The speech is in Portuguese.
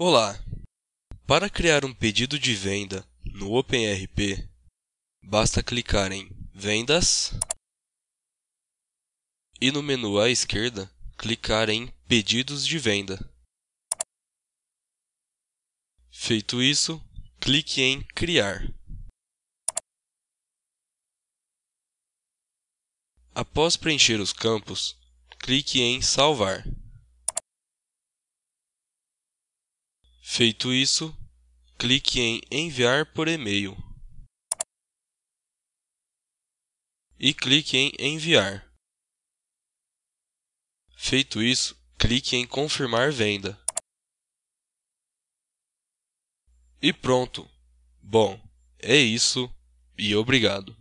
Olá! Para criar um pedido de venda no OpenRP, basta clicar em Vendas e no menu à esquerda clicar em Pedidos de venda. Feito isso, clique em Criar. Após preencher os campos, clique em Salvar. Feito isso, clique em Enviar por e-mail e clique em Enviar. Feito isso, clique em Confirmar venda. E pronto! Bom, é isso e obrigado.